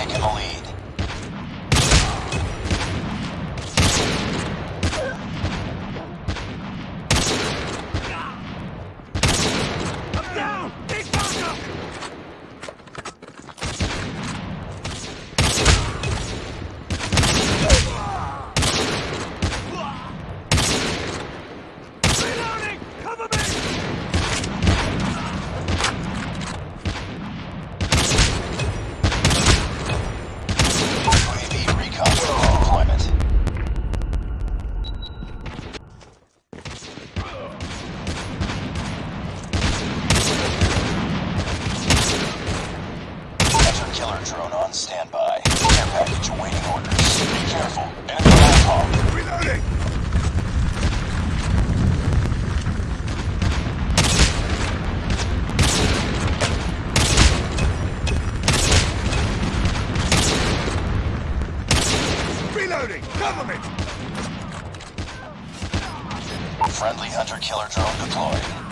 taking the lead. Hunter drone on standby. Care package awaiting orders. Be careful. Enemy napalm. Reloading! Reloading! Cover me! Friendly hunter killer drone deployed.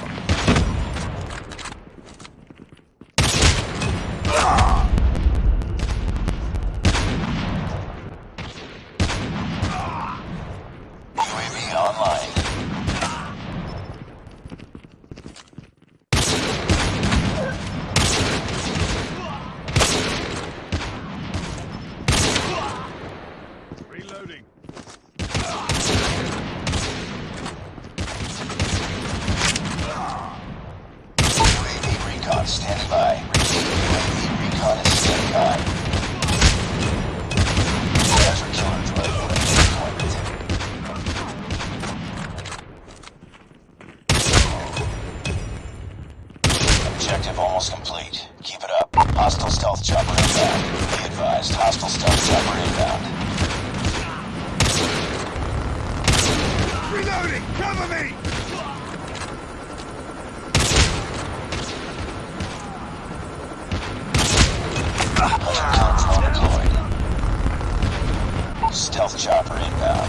Recon by. Recon is standing by. Ready deployment. Objective almost complete. Keep it up. Hostile stealth chopper inbound. Be advised, hostile stealth chopper inbound. Reloading! Cover me! Chopper inbound. Uh,